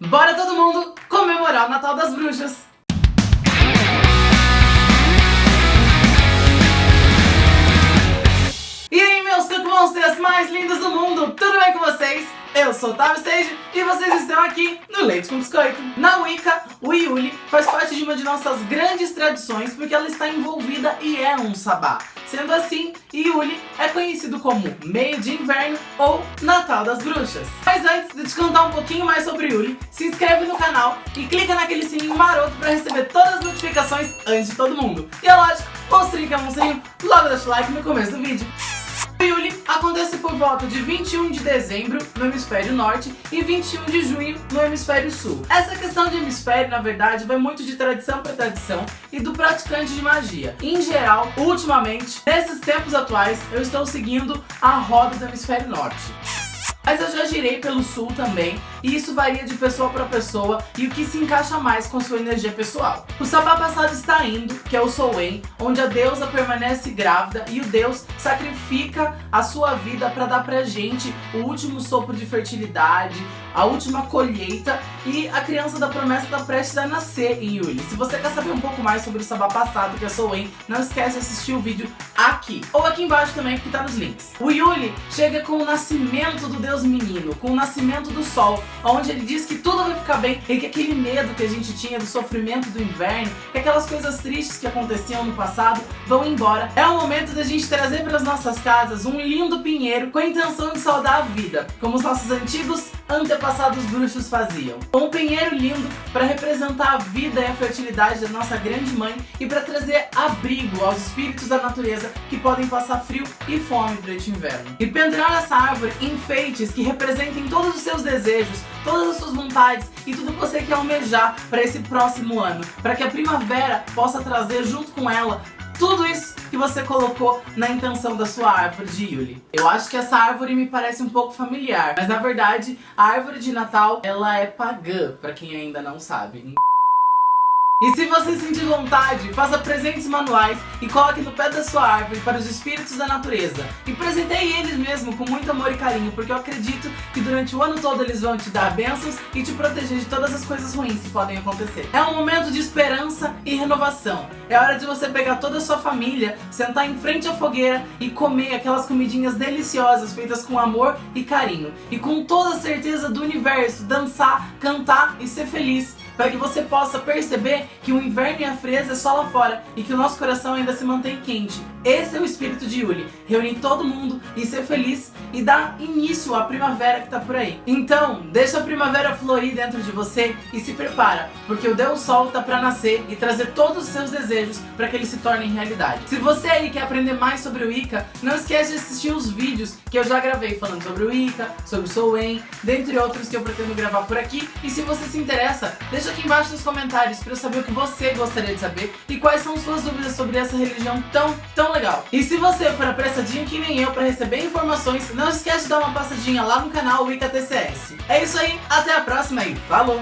Bora todo mundo comemorar o Natal das Bruxas! Mais lindos do mundo, tudo bem com vocês? Eu sou o Tavi Sage e vocês estão aqui no Leite com Biscoito. Na Wicca, o Yuli faz parte de uma de nossas grandes tradições porque ela está envolvida e é um sabá. Sendo assim, Yuli é conhecido como Meio de Inverno ou Natal das Bruxas. Mas antes de te contar um pouquinho mais sobre Yuli, se inscreve no canal e clica naquele sininho maroto para receber todas as notificações antes de todo mundo. E é lógico, monstrinho que é monstrinho, logo deixa o like no começo do vídeo. Yuli acontece por volta de 21 de dezembro no hemisfério norte e 21 de junho no hemisfério sul. Essa questão de hemisfério, na verdade, vai muito de tradição para tradição e do praticante de magia. Em geral, ultimamente, nesses tempos atuais, eu estou seguindo a roda do hemisfério norte. Mas eu já girei pelo sul também, e isso varia de pessoa para pessoa e o que se encaixa mais com sua energia pessoal. O sabá passado está indo, que é o Soen, onde a deusa permanece grávida e o deus sacrifica a sua vida para dar pra gente o último sopro de fertilidade, a última colheita e a criança da promessa está prestes a nascer em Yuli. Se você quer saber um pouco mais sobre o sabá passado, que é Soen, não esquece de assistir o vídeo aqui. Ou aqui embaixo também, que tá nos links. O Yuli chega com o nascimento do deus menino, com o nascimento do sol, onde ele diz que tudo vai ficar bem e que aquele medo que a gente tinha do sofrimento do inverno, que aquelas coisas tristes que aconteciam no passado vão embora. É o momento da gente trazer para as nossas casas um lindo pinheiro com a intenção de saudar a vida, como os nossos antigos antepassados bruxos faziam. Um pinheiro lindo para representar a vida e a fertilidade da nossa grande mãe e para trazer abrigo aos espíritos da natureza que podem passar frio e fome durante o inverno. E pendurar essa árvore que representem todos os seus desejos, todas as suas vontades e tudo que você quer almejar para esse próximo ano, para que a primavera possa trazer junto com ela tudo isso que você colocou na intenção da sua árvore de Yuli. Eu acho que essa árvore me parece um pouco familiar, mas na verdade a árvore de Natal ela é pagã, para quem ainda não sabe. E se você sentir vontade, faça presentes manuais e coloque no pé da sua árvore para os espíritos da natureza. E presenteie eles mesmo com muito amor e carinho, porque eu acredito que durante o ano todo eles vão te dar bênçãos e te proteger de todas as coisas ruins que podem acontecer. É um momento de esperança e renovação. É hora de você pegar toda a sua família, sentar em frente à fogueira e comer aquelas comidinhas deliciosas feitas com amor e carinho. E com toda a certeza do universo, dançar, cantar e ser feliz para que você possa perceber que o inverno e a frieza é só lá fora e que o nosso coração ainda se mantém quente. Esse é o espírito de Yuli, reunir todo mundo e ser feliz e dar início à primavera que tá por aí. Então, deixa a primavera florir dentro de você e se prepara, porque o Deus Sol tá para nascer e trazer todos os seus desejos para que eles se tornem realidade. Se você aí quer aprender mais sobre o Ica, não esquece de assistir os vídeos que eu já gravei falando sobre o Ica, sobre o Soen, dentre outros que eu pretendo gravar por aqui. E se você se interessa, deixa Deixa aqui embaixo nos comentários para eu saber o que você gostaria de saber e quais são suas dúvidas sobre essa religião tão, tão legal. E se você for apressadinho que nem eu para receber informações, não esquece de dar uma passadinha lá no canal Wicca TCS. É isso aí, até a próxima e falou!